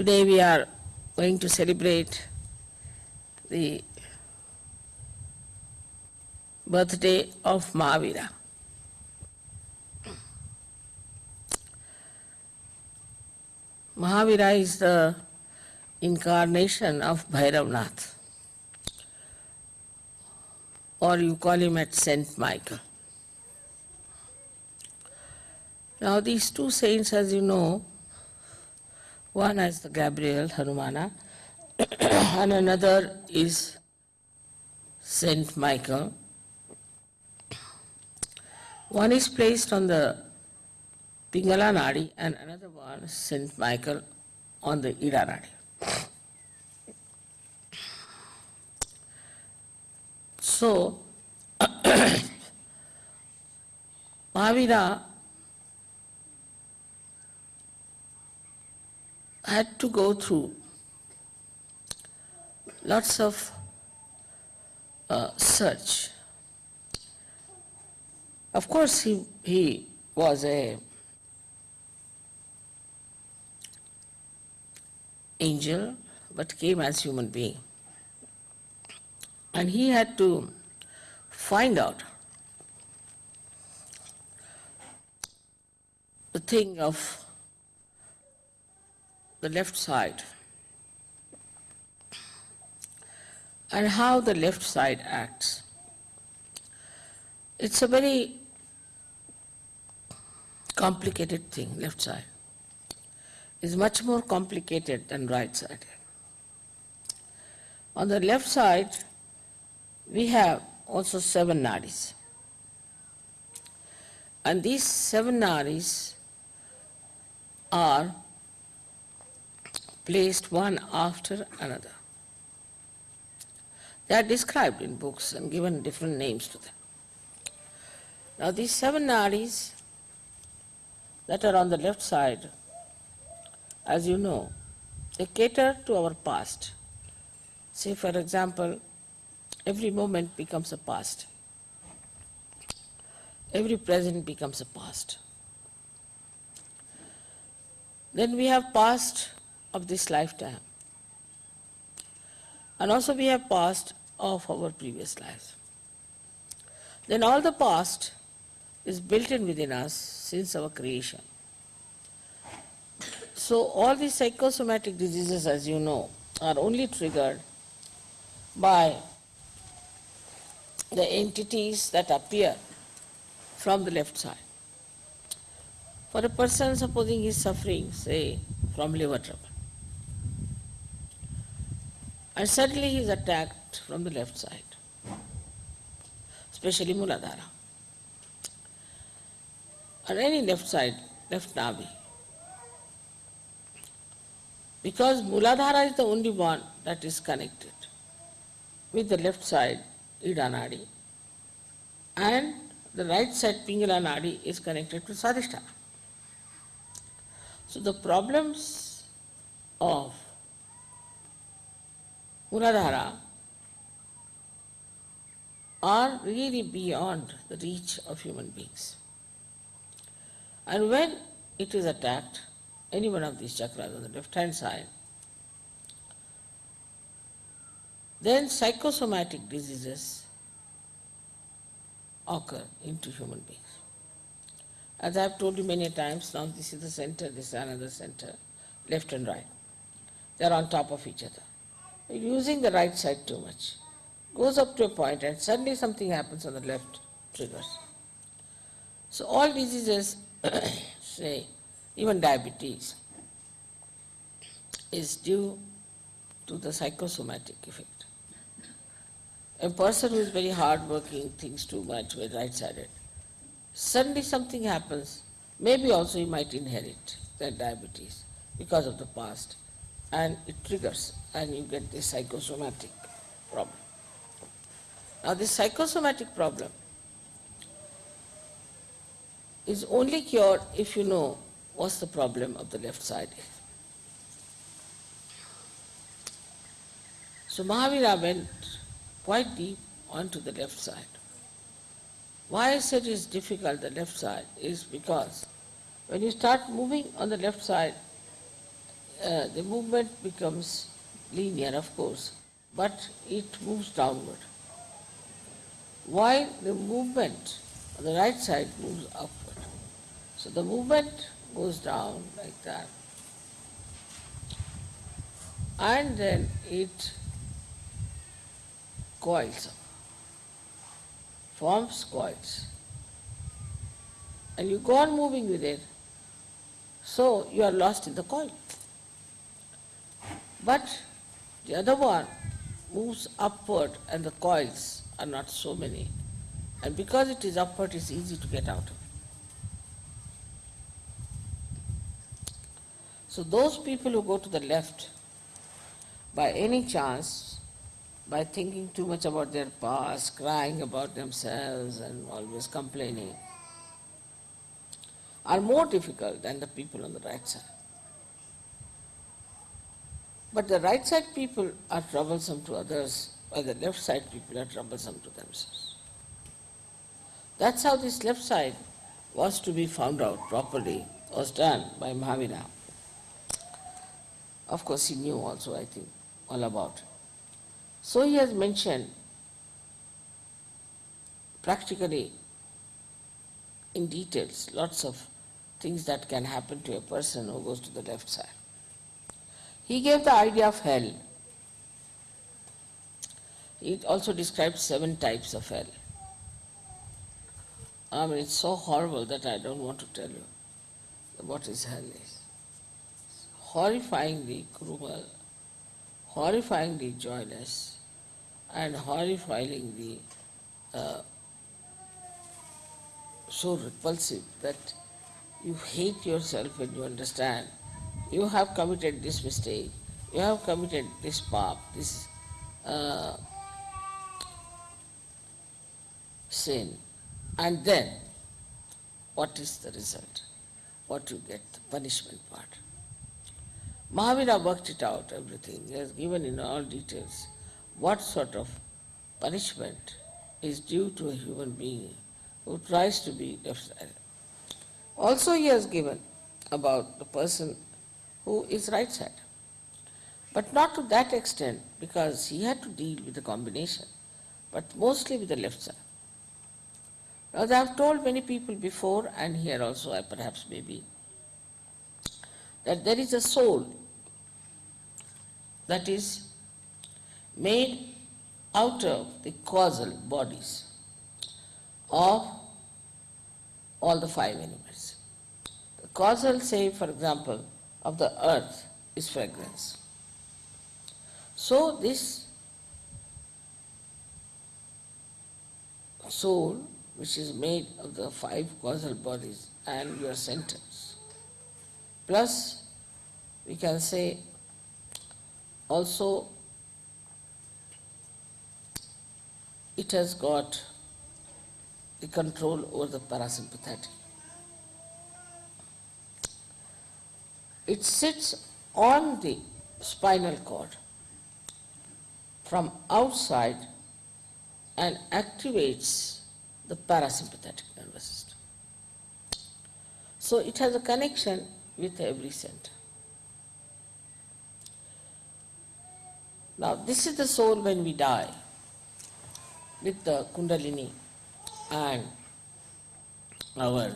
Today we are going to celebrate the birthday of Mahavira. Mahavira is the incarnation of Bhairavnath, or you call him at Saint Michael. Now these two saints, as you know, one is the Gabriel Hanumana, and another is Saint Michael. One is placed on the Pingala Nadi and another one, Saint Michael, on the Ida Nadi. So, Mahavira had to go through lots of uh, search. Of course, he, he was a angel, but came as human being. And he had to find out the thing of the left side and how the left side acts. It's a very complicated thing, left side. is much more complicated than right side. On the left side, we have also seven nadis. And these seven nadis are placed one after another. They are described in books and given different names to them. Now these seven nadis that are on the left side, as you know, they cater to our past. Say for example, every moment becomes a past. Every present becomes a past. Then we have past of this lifetime. And also we have past of our previous lives. Then all the past is built in within us since our creation. So all these psychosomatic diseases, as you know, are only triggered by the entities that appear from the left side. For a person supposing he is suffering, say, from liver trouble, and suddenly he is attacked from the left side, especially Muladhara, or any left side, left Nabhi. Because Muladhara is the only one that is connected with the left side, Ida Nadi, and the right side, Pingala Nadi, is connected to Swadhisthana. So the problems of Muladhara are really beyond the reach of human beings. And when it is attacked, any one of these chakras on the left hand side, then psychosomatic diseases occur into human beings. As I have told you many times, now this is the center, this is another center, left and right. They are on top of each other. Using the right side too much. Goes up to a point and suddenly something happens on the left, triggers. So all diseases, say, even diabetes, is due to the psychosomatic effect. A person who is very hard-working, thinks too much, very right-sided, suddenly something happens, maybe also he might inherit that diabetes because of the past, and it triggers, and you get the psychosomatic problem. Now this psychosomatic problem is only cured if you know what's the problem of the left side So Mahavira went quite deep onto the left side. Why I said it's difficult, the left side, is because when you start moving on the left side, uh, the movement becomes linear, of course, but it moves downward. While the movement on the right side moves upward. So the movement goes down like that. And then it coils up, forms coils. And you go on moving with it, so you are lost in the coil. But the other one moves upward and the coils are not so many. And because it is upward, it's easy to get out of. So those people who go to the left, by any chance, by thinking too much about their past, crying about themselves and always complaining, are more difficult than the people on the right side. But the right side people are troublesome to others, while the left side people are troublesome to themselves. That's how this left side was to be found out properly, was done by Mahavira. Of course, he knew also, I think, all about. So he has mentioned practically in details lots of things that can happen to a person who goes to the left side. He gave the idea of hell. He also described seven types of hell. I mean, it's so horrible that I don't want to tell you what is hell is. Horrifyingly cruel, horrifyingly joyless, and horrifyingly uh, so repulsive that you hate yourself when you understand you have committed this mistake, you have committed this pap, this uh, sin, and then what is the result? What you get, the punishment part. Mahavira worked it out, everything. He has given in all details what sort of punishment is due to a human being who tries to be left-sided. Also he has given about the person who is right side. But not to that extent because he had to deal with the combination, but mostly with the left side. Now, I have told many people before, and here also I perhaps maybe, that there is a soul that is made out of the causal bodies of all the five elements. The causal, say, for example, of the earth is fragrance. So this soul, which is made of the five causal bodies and your centers, plus we can say also it has got the control over the parasympathetic. It sits on the spinal cord from outside and activates the parasympathetic nervous system. So it has a connection with every center. Now this is the soul when we die with the kundalini and our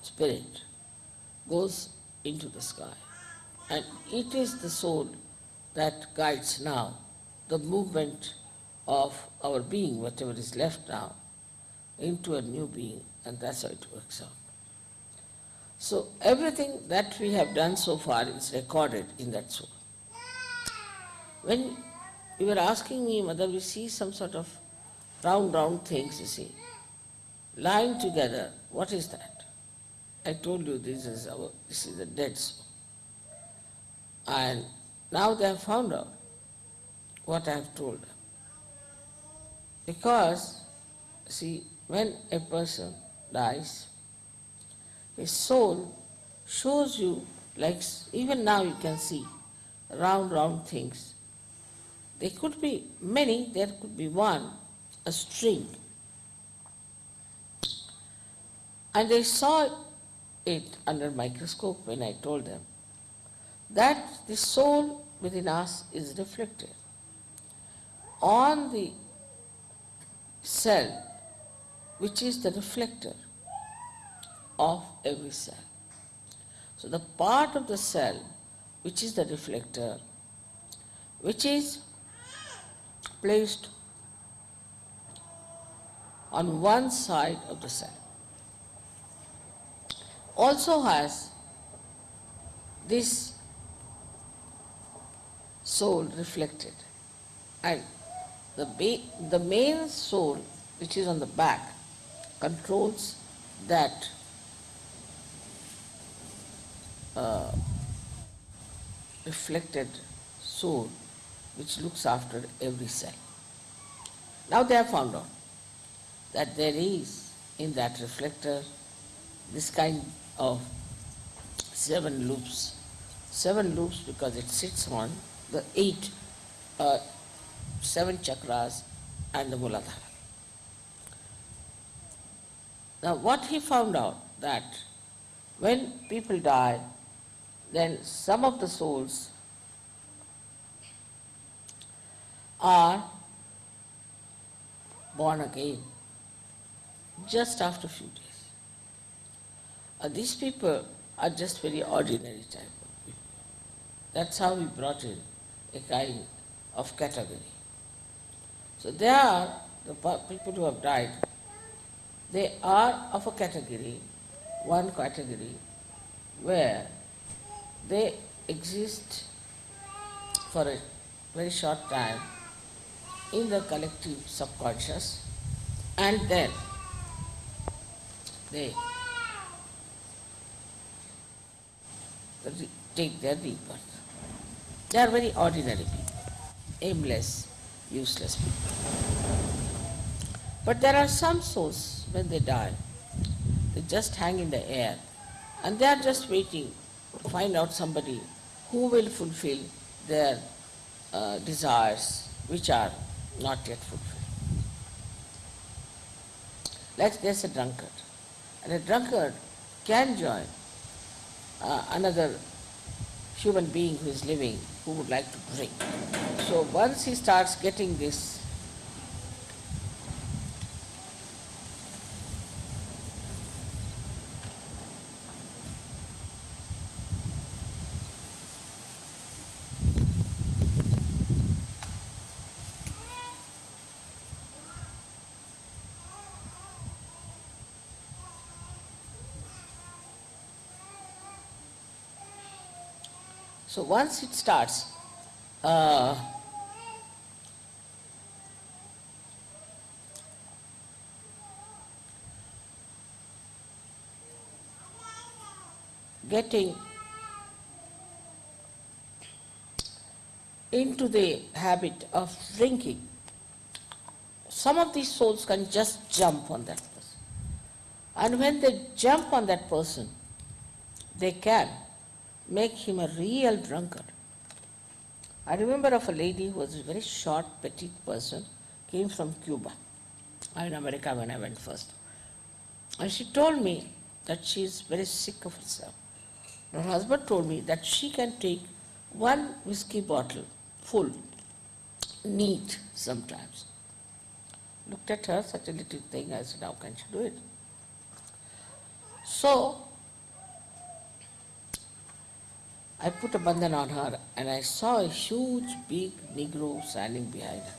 spirit goes into the sky. And it is the soul that guides now the movement of our being, whatever is left now, into a new being, and that's how it works out. So everything that we have done so far is recorded in that soul. When you were asking me Mother, we see some sort of round, round things, you see, lying together, what is that? I told you this is our, this is the dead soul. And now they have found out what I have told them. Because, see, when a person dies, his soul shows you, like even now you can see, round, round things. There could be many, there could be one, a string. And they saw it under microscope when I told them that the soul within us is reflected on the cell, which is the reflector of every cell. So the part of the cell which is the reflector, which is placed on one side of the cell, also has this soul reflected. And the, ba- the main soul, which is on the back, controls that uh, reflected soul which looks after every cell. Now they have found out that there is in that reflector this kind of seven loops. Seven loops because it sits on the eight, uh, seven chakras and the Muladhara. Now what he found out that when people die, then some of the souls are born again just after few days. Uh, these people are just very ordinary type of people. That's how we brought in a kind of category. So they are the people who have died. They are of a category, one category, where they exist for a very short time in the collective subconscious and then they take their rebirth. They are very ordinary people, aimless, useless people. But there are some souls, when they die, they just hang in the air and they are just waiting to find out somebody who will fulfill their uh, desires which are not yet fulfilled. Like there's a drunkard, and a drunkard can join uh, another human being who is living who would like to drink. So once he starts getting this So once it starts, uh, getting into the habit of drinking, some of these souls can just jump on that person. And when they jump on that person, they can make him a real drunkard. I remember of a lady who was a very short, petite person, came from Cuba. In America when I went first. And she told me that she is very sick of herself. Her husband told me that she can take one whiskey bottle full, neat sometimes. Looked at her, such a little thing, I said, how can she do it? So, I put a bandhan on her and I saw a huge big Negro standing behind her.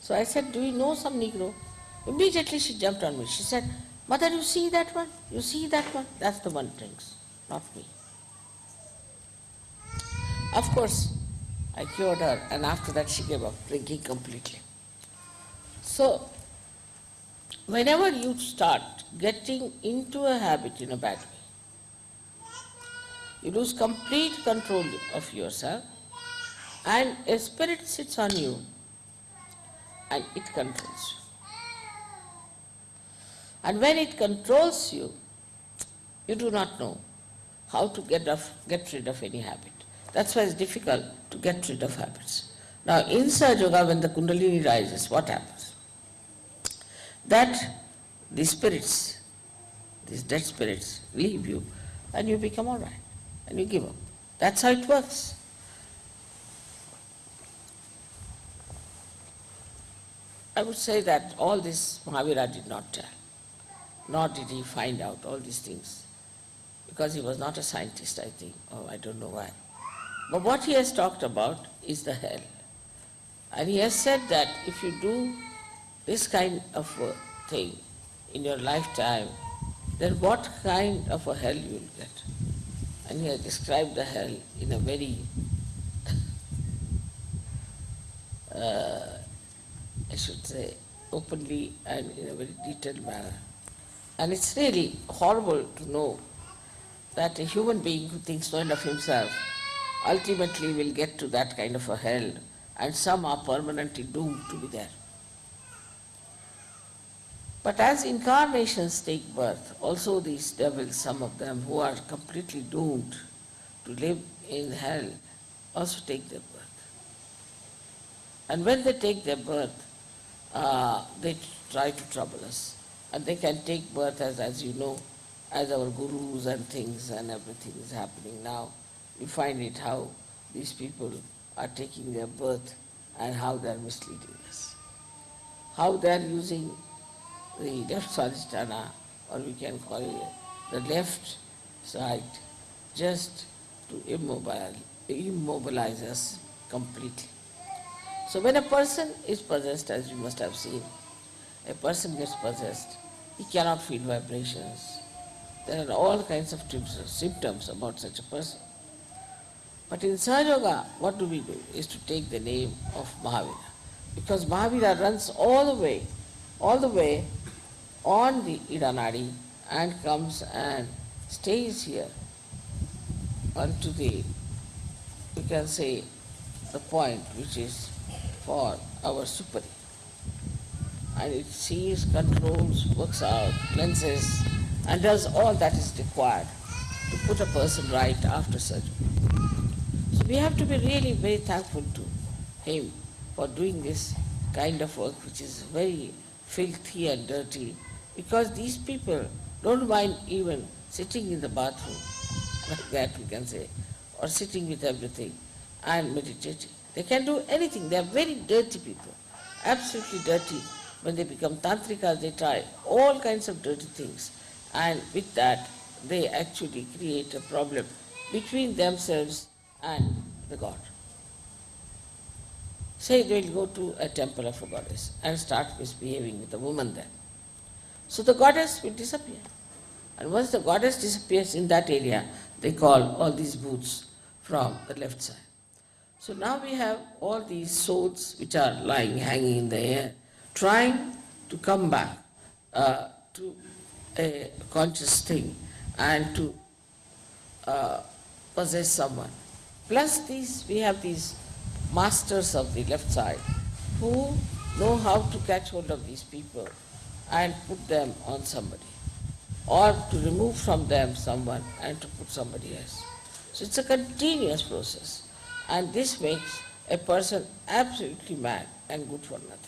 So I said, Do you know some Negro? Immediately she jumped on me. She said, Mother, you see that one? You see that one? That's the one drinks, not me. Of course, I cured her and after that she gave up drinking completely. So, whenever you start getting into a habit in a bad way, you lose complete control of yourself, and a spirit sits on you and it controls you. And when it controls you, you do not know how to get, off, get rid of any habit. That's why it's difficult to get rid of habits. Now, in Sahaja Yoga, when the Kundalini rises, what happens? That the spirits, these dead spirits, leave you and you become all right and you give up. That's how it works. I would say that all this Mahavira did not tell, nor did he find out all these things, because he was not a scientist, I think, or I don't know why. But what he has talked about is the hell. And he has said that if you do this kind of a thing in your lifetime, then what kind of a hell you will get? And he has described the hell in a very, uh, I should say, openly and in a very detailed manner. And it's really horrible to know that a human being who thinks no end of himself ultimately will get to that kind of a hell, and some are permanently doomed to be there. But as incarnations take birth, also these devils, some of them who are completely doomed to live in hell, also take their birth. And when they take their birth, uh, they try to trouble us. And they can take birth as, as you know, as our gurus and things and everything is happening now. You find it how these people are taking their birth and how they are misleading us. How they are using the left swadhisthana, or we can call it the left side, just to immobilize, immobilize us completely. So when a person is possessed, as you must have seen, a person gets possessed, he cannot feel vibrations. There are all kinds of symptoms about such a person. But in Sahaja Yoga, what do we do? Is to take the name of Mahavira. Because Mahavira runs all the way, all the way on the Idanadi and comes and stays here unto the, you can say, the point which is for our superi. And it sees, controls, works out, cleanses, and does all that is required to put a person right after surgery. So we have to be really very thankful to him for doing this kind of work which is very filthy and dirty because these people don't mind even sitting in the bathroom, like that we can say, or sitting with everything and meditating. They can do anything. They are very dirty people, absolutely dirty. When they become tantrikas, they try all kinds of dirty things. And with that, they actually create a problem between themselves and the God. Say they will go to a temple of a goddess and start misbehaving with a woman there. So the goddess will disappear. And once the goddess disappears in that area, they call all these bhoots from the left side. So now we have all these swords which are lying, hanging in the air, trying to come back uh, to a conscious thing and to uh, possess someone. Plus these, we have these masters of the left side who know how to catch hold of these people and put them on somebody, or to remove from them someone and to put somebody else. So it's a continuous process, and this makes a person absolutely mad and good for nothing.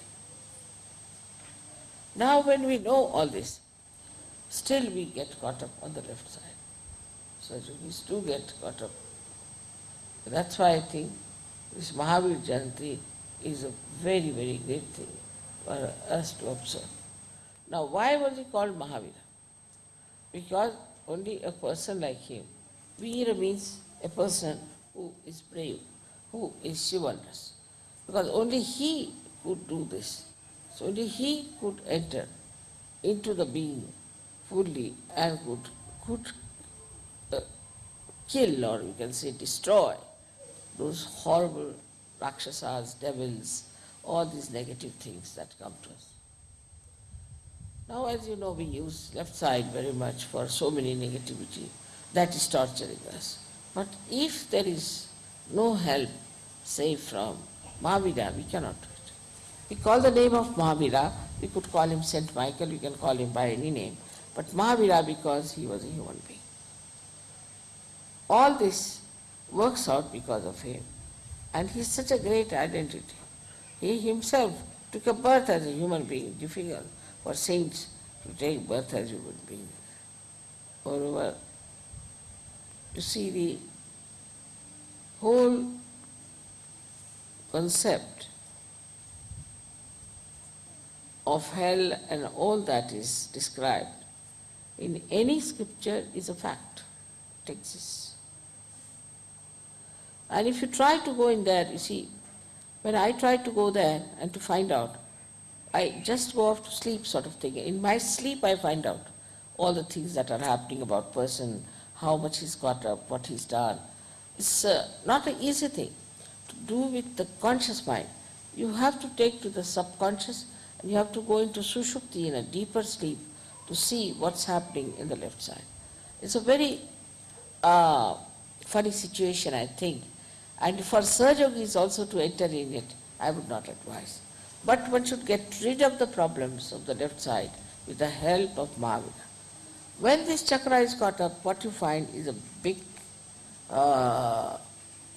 Now, when we know all this, still we get caught up on the left side. So we do get caught up. That's why I think this Mahavir Jayanti is a very, very great thing for us to observe. Now, why was he called Mahavira? Because only a person like him, Veera means a person who is brave, who is chivalrous. Because only he could do this. So only he could enter into the being fully and could, could uh, kill or we can say destroy those horrible rakshasas, devils, all these negative things that come to us. Now, as you know, we use left side very much for so many negativity. That is torturing us. But if there is no help, say from Mahavira, we cannot do it. We call the name of Mahavira, we could call him Saint Michael, we can call him by any name. But Mahavira because he was a human being. All this works out because of him. And he is such a great identity. He himself took a birth as a human being, difficult for saints to take birth as human beings. Moreover, to see the whole concept of hell and all that is described in any scripture is a fact. It exists. And if you try to go in there, you see, when I try to go there and to find out, I just go off to sleep sort of thing. In my sleep I find out all the things that are happening about person, how much he's got up, what he's done. It's uh, not an easy thing to do with the conscious mind. You have to take to the subconscious and you have to go into sushupti in a deeper sleep to see what's happening in the left side. It's a very uh, funny situation, I think. And for Sahaja Yogis also to enter in it, I would not advise. But one should get rid of the problems of the left side with the help of Mahavira. When this chakra is caught up, what you find is a big uh,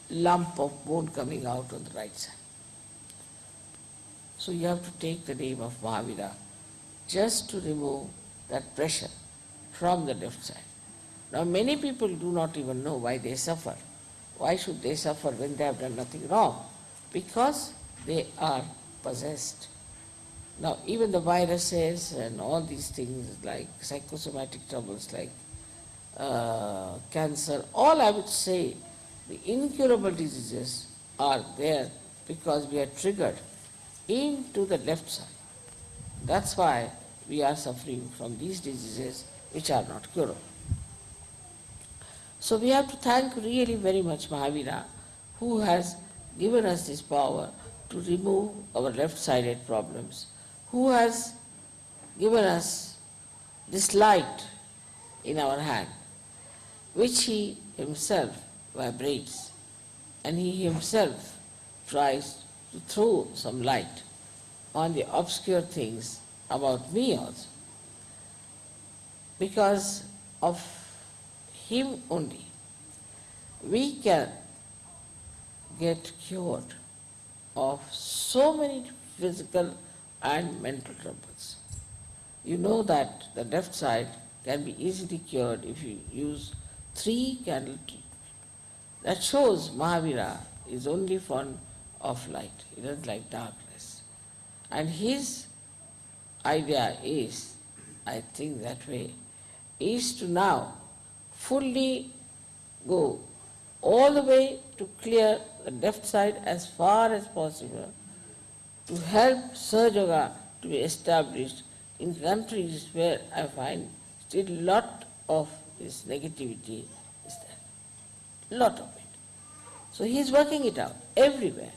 lump of bone coming out on the right side. So you have to take the name of Mahavira just to remove that pressure from the left side. Now many people do not even know why they suffer. Why should they suffer when they have done nothing wrong? Because they are possessed. Now even the viruses and all these things like psychosomatic troubles like uh, cancer, all I would say, the incurable diseases are there because we are triggered into the left side. That's why we are suffering from these diseases which are not curable. So we have to thank really very much Mahavira who has given us this power to remove our left-sided problems, who has given us this light in our hand, which he himself vibrates, and he himself tries to throw some light on the obscure things about me also. Because of him only, we can get cured of so many physical and mental troubles. You know that the left side can be easily cured if you use three candle treatment. That shows Mahavira is only fond of light. He doesn't like darkness. And his idea is, I think that way, is to now fully go all the way to clear the left side as far as possible to help Sahaja Yoga to be established in countries where I find still lot of this negativity is there. Lot of it. So he is working it out everywhere.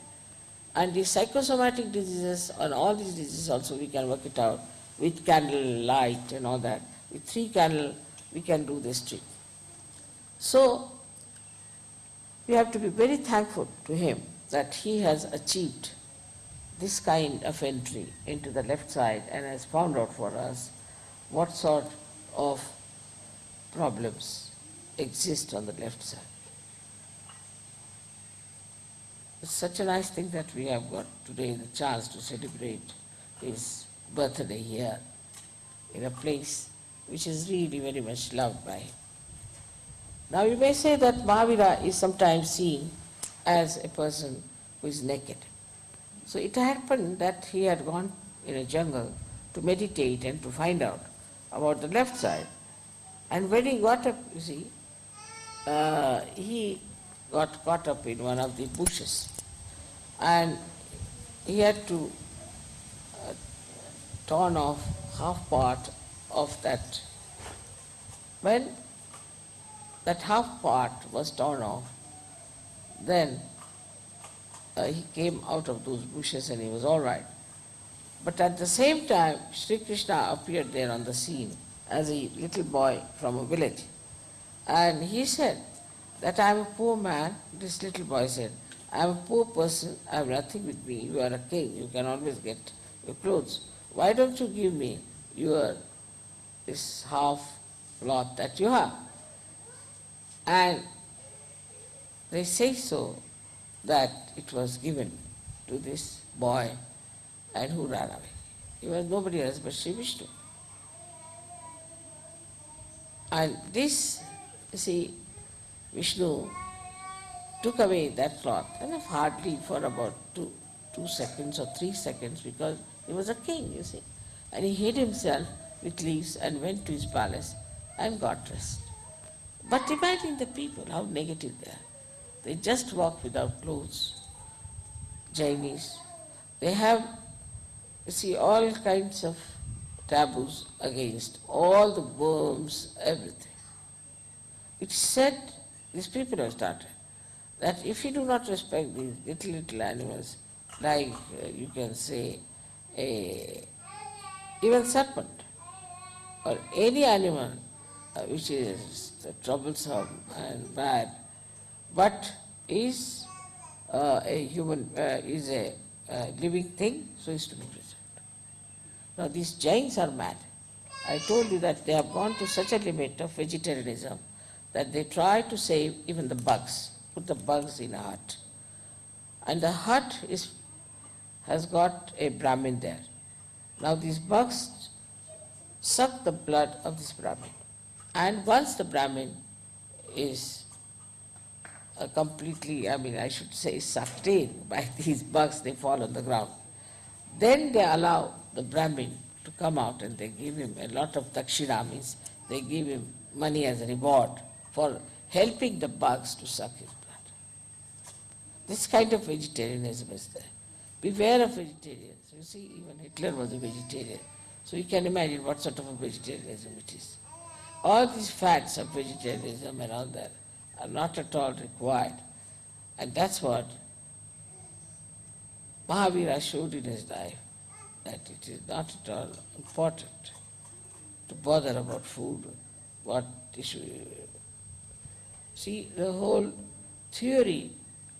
And the psychosomatic diseases and all these diseases also we can work it out with candle light and all that. With three candle we can do this trick. So we have to be very thankful to him that he has achieved this kind of entry into the left side and has found out for us what sort of problems exist on the left side. It's such a nice thing that we have got today the chance to celebrate his birthday here in a place which is really very much loved by him. Now you may say that Mahavira is sometimes seen as a person who is naked. So it happened that he had gone in a jungle to meditate and to find out about the left side. And when he got up, you see, uh, he got caught up in one of the bushes. And he had to uh, torn off half part of that. When that half part was torn off, then uh, he came out of those bushes and he was all right. But at the same time, Sri Krishna appeared there on the scene as a little boy from a village. And he said that I am a poor man, this little boy said, I am a poor person, I have nothing with me, you are a king, you can always get your clothes. Why don't you give me your this half cloth that you have? And they say so that it was given to this boy and who ran away. He was nobody else but Sri Vishnu. And this, you see, Vishnu took away that cloth, and hardly for about two, two seconds or three seconds, because he was a king, you see. And he hid himself with leaves and went to his palace and got dressed. But imagine the people, how negative they are. They just walk without clothes. Jainis. They have, you see, all kinds of taboos against all the worms, everything. It's said, these people have started, that if you do not respect these little, little animals, like uh, you can say, a, even serpent, or any animal which is troublesome and bad, but is uh, a human, uh, is a living thing, so is to be preserved. Now these Jains are mad. I told you that they have gone to such a limit of vegetarianism that they try to save even the bugs, put the bugs in a hut. And the hut is, has got a Brahmin there. Now these bugs suck the blood of this Brahmin. And once the Brahmin is uh, completely, I mean, I should say, sucked in by these bugs, they fall on the ground. Then they allow the Brahmin to come out and they give him a lot of dakshina, means they give him money as a reward for helping the bugs to suck his blood. This kind of vegetarianism is there. Beware of vegetarians. You see, even Hitler was a vegetarian. So you can imagine what sort of a vegetarianism it is. All these facts of vegetarianism and all that are not at all required. And that's what Mahavira showed in his life, that it is not at all important to bother about food, what issue. See, the whole theory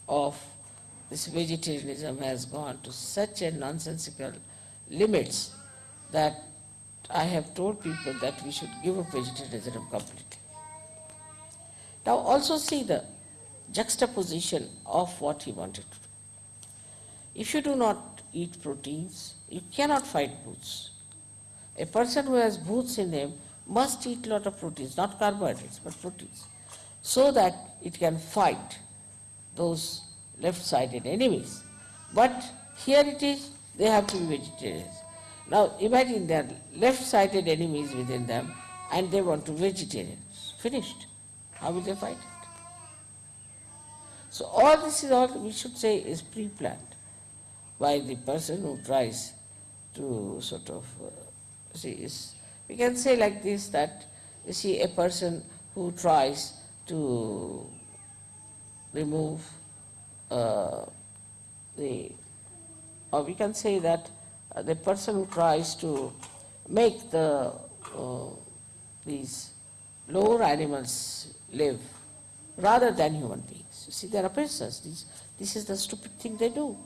of this vegetarianism has gone to such a nonsensical limits that I have told people that we should give up vegetarianism completely. Now also see the juxtaposition of what he wanted to do. If you do not eat proteins, you cannot fight bhoots. A person who has bhoots in him must eat a lot of proteins, not carbohydrates, but proteins, so that it can fight those left-sided enemies. But here it is, they have to be vegetarians. Now imagine there are left-sided enemies within them and they want to vegetarians. Finished. How will they fight it? So all this is all we should say is pre-planned by the person who tries to sort of uh, see is we can say like this that you see a person who tries to remove uh, the or we can say that the person who tries to make the uh, these lower animals live rather than human beings. You see, there are persons, this, this is the stupid thing they do,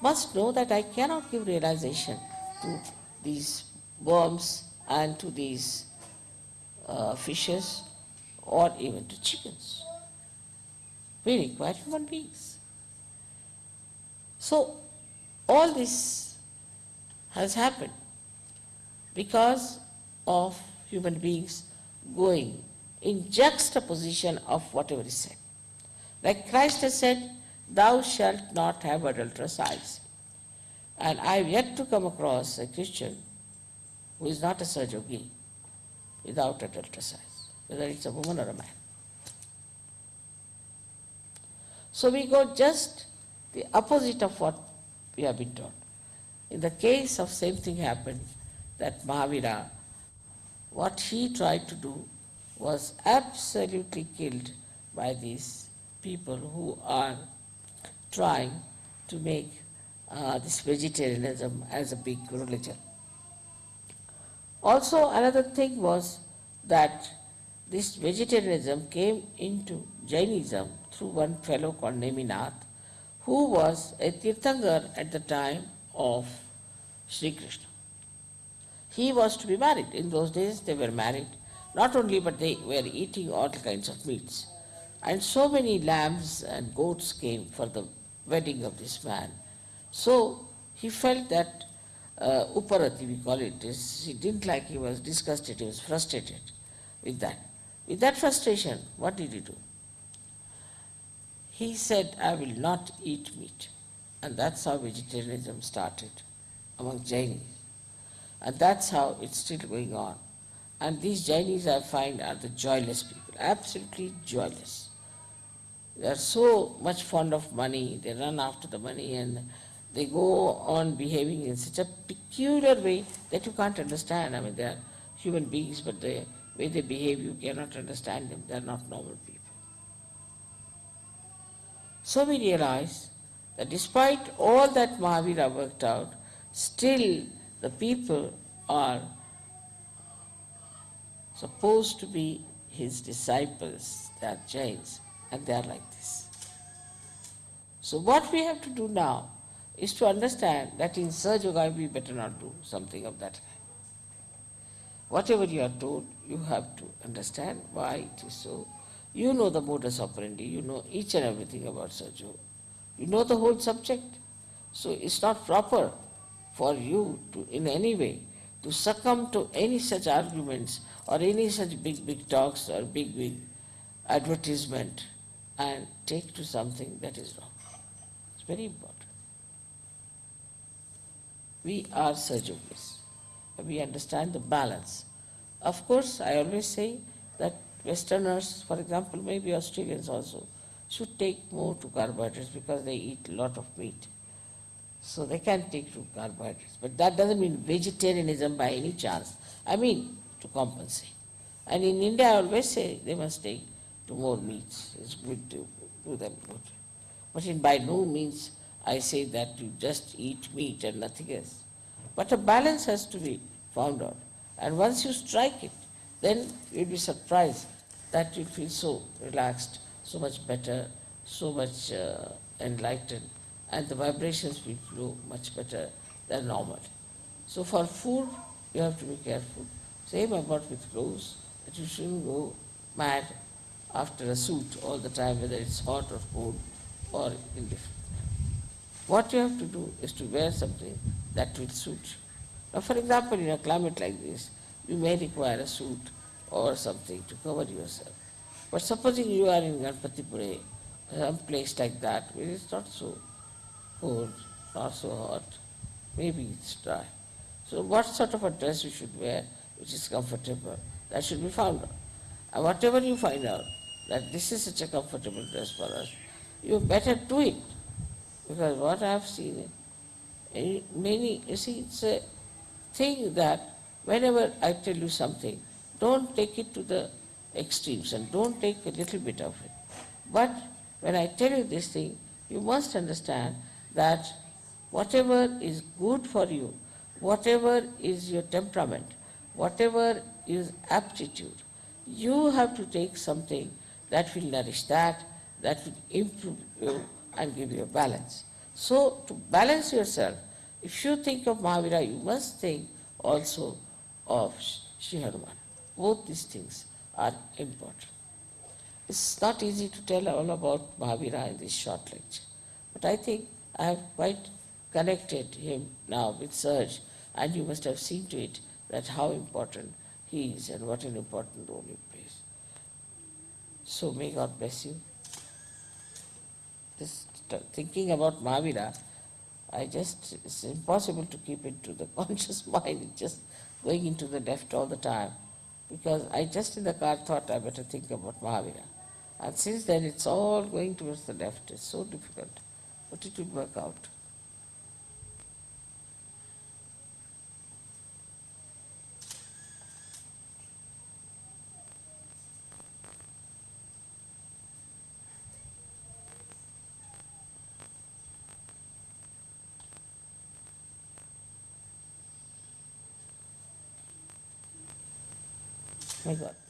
must know that I cannot give realization to these worms and to these uh, fishes or even to chickens. We require human beings. So, all this has happened because of human beings going in juxtaposition of whatever is said. Like Christ has said, thou shalt not have adulterous eyes. And I have yet to come across a Christian who is not a Sahaja Yogi without adulterous eyes, whether it's a woman or a man. So we go just the opposite of what we have been taught. In the case of same thing happened, that Mahavira, what he tried to do was absolutely killed by these people who are trying to make uh, this vegetarianism as a big religion. Also, another thing was that this vegetarianism came into Jainism through one fellow called Neminath, who was a Tirthankar at the time of Sri Krishna. He was to be married. In those days they were married. Not only, but they were eating all kinds of meats. And so many lambs and goats came for the wedding of this man. So he felt that uh, uparati, we call it, is, he didn't like, he was disgusted, he was frustrated with that. With that frustration, what did he do? He said, I will not eat meat. And that's how vegetarianism started among Jainis. And that's how it's still going on. And these Jainis, I find, are the joyless people, absolutely joyless. They are so much fond of money, they run after the money and they go on behaving in such a peculiar way that you can't understand. I mean, they are human beings, but the way they behave, you cannot understand them. They are not normal people. So we realize that despite all that Mahavira worked out, still the people are supposed to be his disciples, they are Jains, and they are like this. So what we have to do now is to understand that in Sahaja Yoga we better not do something of that kind. Whatever you are told, you have to understand why it is so. You know the modus operandi, you know each and everything about Yoga. You know the whole subject. So it's not proper for you to, in any way, to succumb to any such arguments or any such big, big talks or big, big advertisement and take to something that is wrong. It's very important. We are Sahaja Yogis. We understand the balance. Of course, I always say that Westerners, for example, maybe Australians also, should take more to carbohydrates because they eat a lot of meat. So they can take to carbohydrates. But that doesn't mean vegetarianism by any chance. I mean to compensate. And in India, I always say they must take to more meats. It's good to do them good. But in by no means I say that you just eat meat and nothing else. But a balance has to be found out. And once you strike it, then you'll be surprised that you feel so relaxed, so much better, so much uh, enlightened, and the vibrations will flow much better than normal. So for food, you have to be careful. Same about with clothes, that you shouldn't go mad after a suit all the time, whether it's hot or cold or indifferent. What you have to do is to wear something that will suit you. Now, for example, in a climate like this, you may require a suit or something to cover yourself. But supposing you are in Ganpatipule, some place like that, where it's not so cold, not so hot, maybe it's dry. So what sort of a dress you should wear which is comfortable, that should be found out. And whatever you find out, that this is such a comfortable dress for us, you better do it. Because what I have seen, in many, you see, it's a thing that whenever I tell you something, don't take it to the extremes and don't take a little bit of it. But when I tell you this thing, you must understand that whatever is good for you, whatever is your temperament, whatever is aptitude, you have to take something that will nourish that, that will improve you and give you a balance. So to balance yourself, if you think of Mahavira, you must think also of Sri Hanuman. Both these things are important. It's not easy to tell all about Mahavira in this short lecture, but I think I have quite connected him now with Serge, and you must have seen to it that how important he is and what an important role he plays. So may God bless you. Just thinking about Mahavira, I just, it's impossible to keep it to the conscious mind, it's just going into the left all the time. Because I just in the car thought I better think about Mahavira. And since then it's all going towards the left, it's so difficult. But it will work out. My God.